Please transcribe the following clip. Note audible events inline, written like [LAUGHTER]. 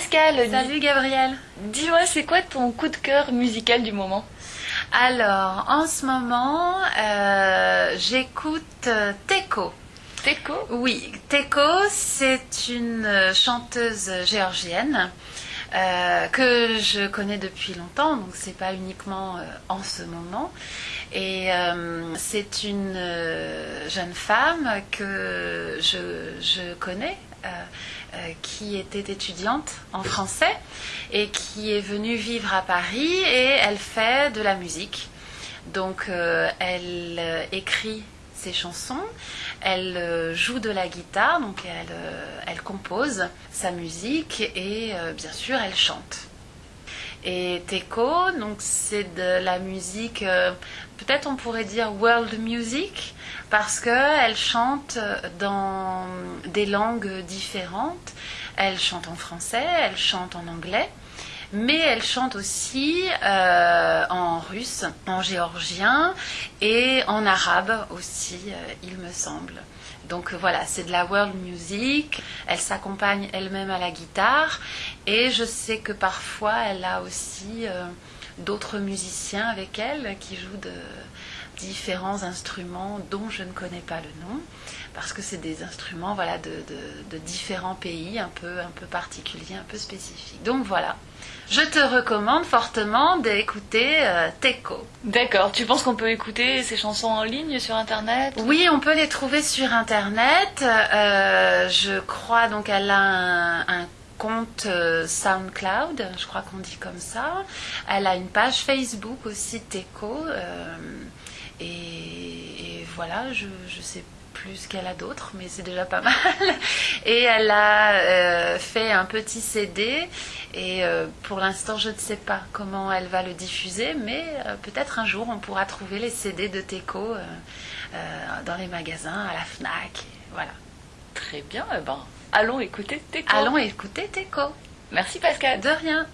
Pascal. Salut Gabriel. Dis-moi, c'est quoi ton coup de cœur musical du moment? Alors, en ce moment, euh, j'écoute euh, Teko. Teko? Oui, Teko, c'est une euh, chanteuse géorgienne euh, que je connais depuis longtemps, donc c'est pas uniquement euh, en ce moment. Et euh, c'est une jeune femme que je, je connais. Euh, euh, qui était étudiante en français et qui est venue vivre à Paris et elle fait de la musique. Donc euh, elle écrit ses chansons, elle joue de la guitare, donc elle, elle compose sa musique et bien sûr elle chante. Et Teko, donc c'est de la musique, euh, peut-être on pourrait dire world music, parce qu'elle chante dans des langues différentes. Elle chante en français, elle chante en anglais, mais elle chante aussi euh, en russe, en géorgien et en arabe aussi, euh, il me semble. Donc euh, voilà, c'est de la world music. Elle s'accompagne elle-même à la guitare et je sais que parfois elle a aussi euh, d'autres musiciens avec elle qui jouent de différents instruments dont je ne connais pas le nom parce que c'est des instruments voilà de, de- de différents pays un peu un peu particuliers, un peu spécifiques. Donc voilà, je te recommande fortement d'écouter euh, Teko. D'accord, tu penses qu'on peut écouter ces chansons en ligne sur internet? Oui, on peut les trouver sur internet. Euh, je crois donc elle a un, un compte euh, SoundCloud, je crois qu'on dit comme ça. Elle a une page Facebook aussi Teco. euh, et, voilà, je ne sais plus ce qu'elle a d'autre, mais c'est déjà pas [LAUGHS] mal. Et elle a euh, fait un petit CD. Et pour l'instant, je ne sais pas comment elle va le diffuser, mais peut-être un jour on pourra trouver les CD de Teco dans les magasins, à la Fnac. Voilà. Très bien, eh ben, allons écouter Teko. Allons écouter Teco. Merci Pascal. De rien.